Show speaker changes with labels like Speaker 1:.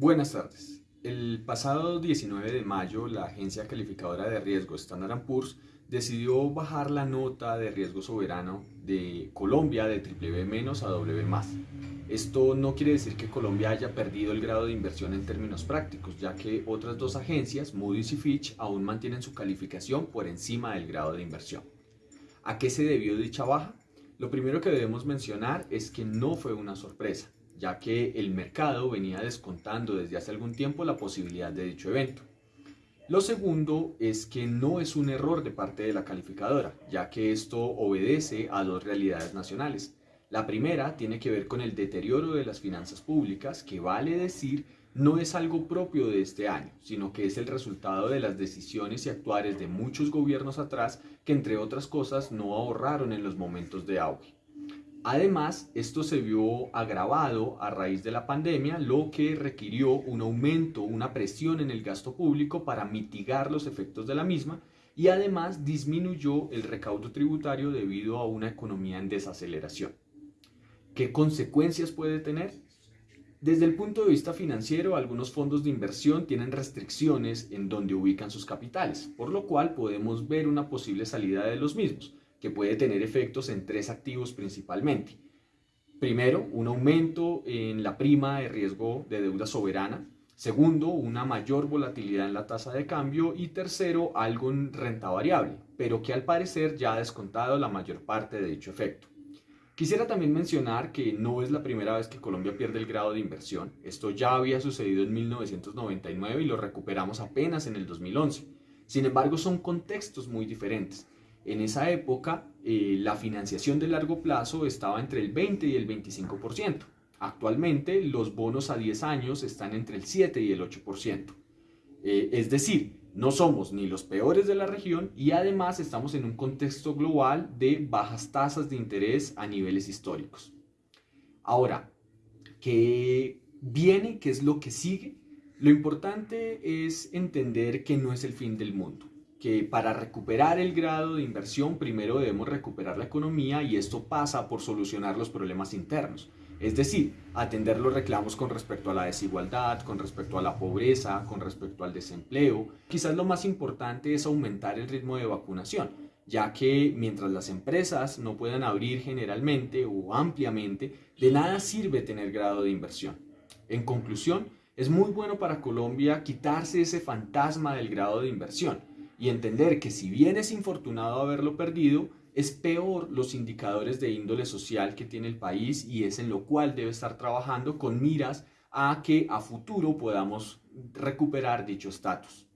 Speaker 1: Buenas tardes. El pasado 19 de mayo, la agencia calificadora de riesgo Standard Poor's decidió bajar la nota de riesgo soberano de Colombia de BBB- a W+. Esto no quiere decir que Colombia haya perdido el grado de inversión en términos prácticos, ya que otras dos agencias, Moody's y Fitch, aún mantienen su calificación por encima del grado de inversión. ¿A qué se debió dicha baja? Lo primero que debemos mencionar es que no fue una sorpresa ya que el mercado venía descontando desde hace algún tiempo la posibilidad de dicho evento. Lo segundo es que no es un error de parte de la calificadora, ya que esto obedece a dos realidades nacionales. La primera tiene que ver con el deterioro de las finanzas públicas, que vale decir no es algo propio de este año, sino que es el resultado de las decisiones y actuares de muchos gobiernos atrás que entre otras cosas no ahorraron en los momentos de auge. Además, esto se vio agravado a raíz de la pandemia, lo que requirió un aumento, una presión en el gasto público para mitigar los efectos de la misma y además disminuyó el recaudo tributario debido a una economía en desaceleración. ¿Qué consecuencias puede tener? Desde el punto de vista financiero, algunos fondos de inversión tienen restricciones en donde ubican sus capitales, por lo cual podemos ver una posible salida de los mismos que puede tener efectos en tres activos principalmente. Primero, un aumento en la prima de riesgo de deuda soberana. Segundo, una mayor volatilidad en la tasa de cambio. Y tercero, algo en renta variable, pero que al parecer ya ha descontado la mayor parte de dicho efecto. Quisiera también mencionar que no es la primera vez que Colombia pierde el grado de inversión. Esto ya había sucedido en 1999 y lo recuperamos apenas en el 2011. Sin embargo, son contextos muy diferentes. En esa época, eh, la financiación de largo plazo estaba entre el 20 y el 25%. Actualmente, los bonos a 10 años están entre el 7 y el 8%. Eh, es decir, no somos ni los peores de la región y además estamos en un contexto global de bajas tasas de interés a niveles históricos. Ahora, ¿qué viene? ¿Qué es lo que sigue? Lo importante es entender que no es el fin del mundo que para recuperar el grado de inversión primero debemos recuperar la economía y esto pasa por solucionar los problemas internos. Es decir, atender los reclamos con respecto a la desigualdad, con respecto a la pobreza, con respecto al desempleo. Quizás lo más importante es aumentar el ritmo de vacunación, ya que mientras las empresas no puedan abrir generalmente o ampliamente, de nada sirve tener grado de inversión. En conclusión, es muy bueno para Colombia quitarse ese fantasma del grado de inversión y entender que si bien es infortunado haberlo perdido, es peor los indicadores de índole social que tiene el país y es en lo cual debe estar trabajando con miras a que a futuro podamos recuperar dicho estatus.